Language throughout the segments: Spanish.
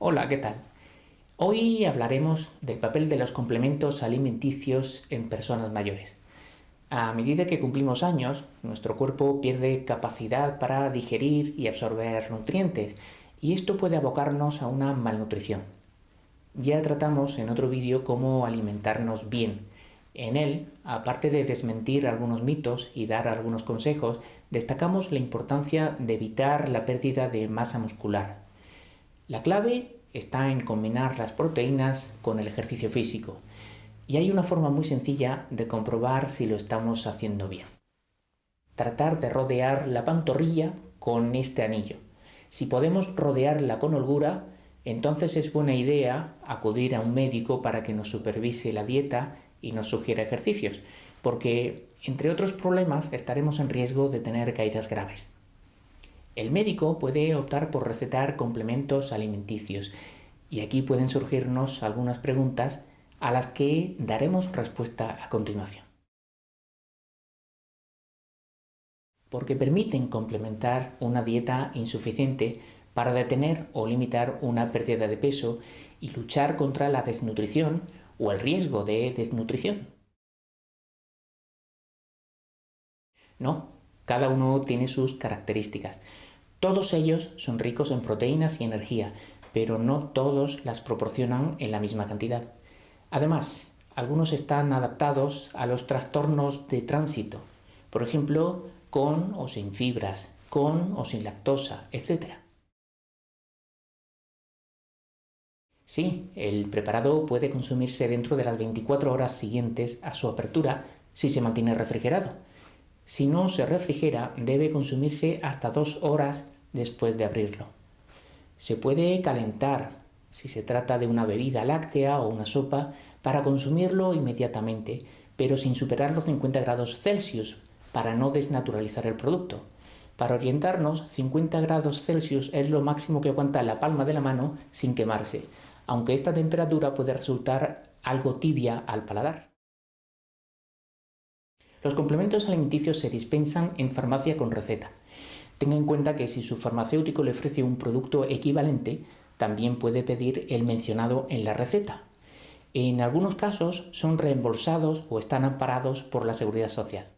Hola, ¿qué tal? Hoy hablaremos del papel de los complementos alimenticios en personas mayores. A medida que cumplimos años, nuestro cuerpo pierde capacidad para digerir y absorber nutrientes, y esto puede abocarnos a una malnutrición. Ya tratamos en otro vídeo cómo alimentarnos bien. En él, aparte de desmentir algunos mitos y dar algunos consejos, destacamos la importancia de evitar la pérdida de masa muscular. La clave está en combinar las proteínas con el ejercicio físico. Y hay una forma muy sencilla de comprobar si lo estamos haciendo bien. Tratar de rodear la pantorrilla con este anillo. Si podemos rodearla con holgura, entonces es buena idea acudir a un médico para que nos supervise la dieta y nos sugiera ejercicios, porque entre otros problemas estaremos en riesgo de tener caídas graves. El médico puede optar por recetar complementos alimenticios y aquí pueden surgirnos algunas preguntas a las que daremos respuesta a continuación. Porque permiten complementar una dieta insuficiente para detener o limitar una pérdida de peso y luchar contra la desnutrición o el riesgo de desnutrición. No, cada uno tiene sus características. Todos ellos son ricos en proteínas y energía, pero no todos las proporcionan en la misma cantidad. Además, algunos están adaptados a los trastornos de tránsito, por ejemplo, con o sin fibras, con o sin lactosa, etc. Sí, el preparado puede consumirse dentro de las 24 horas siguientes a su apertura si se mantiene refrigerado, si no se refrigera, debe consumirse hasta dos horas después de abrirlo. Se puede calentar, si se trata de una bebida láctea o una sopa, para consumirlo inmediatamente, pero sin superar los 50 grados Celsius, para no desnaturalizar el producto. Para orientarnos, 50 grados Celsius es lo máximo que aguanta la palma de la mano sin quemarse, aunque esta temperatura puede resultar algo tibia al paladar. Los complementos alimenticios se dispensan en farmacia con receta. Tenga en cuenta que si su farmacéutico le ofrece un producto equivalente, también puede pedir el mencionado en la receta. En algunos casos son reembolsados o están amparados por la Seguridad Social.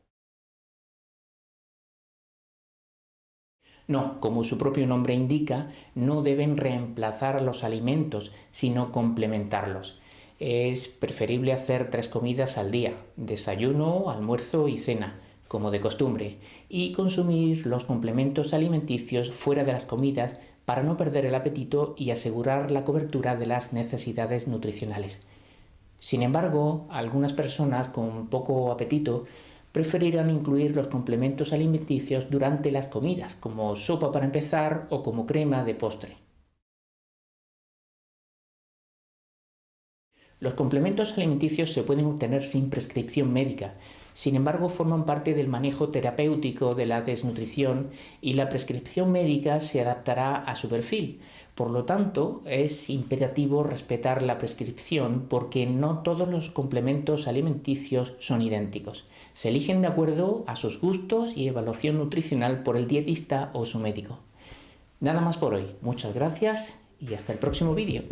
No, como su propio nombre indica, no deben reemplazar los alimentos, sino complementarlos es preferible hacer tres comidas al día, desayuno, almuerzo y cena, como de costumbre, y consumir los complementos alimenticios fuera de las comidas para no perder el apetito y asegurar la cobertura de las necesidades nutricionales. Sin embargo, algunas personas con poco apetito preferirán incluir los complementos alimenticios durante las comidas, como sopa para empezar o como crema de postre. Los complementos alimenticios se pueden obtener sin prescripción médica, sin embargo forman parte del manejo terapéutico de la desnutrición y la prescripción médica se adaptará a su perfil. Por lo tanto, es imperativo respetar la prescripción porque no todos los complementos alimenticios son idénticos. Se eligen de acuerdo a sus gustos y evaluación nutricional por el dietista o su médico. Nada más por hoy. Muchas gracias y hasta el próximo vídeo.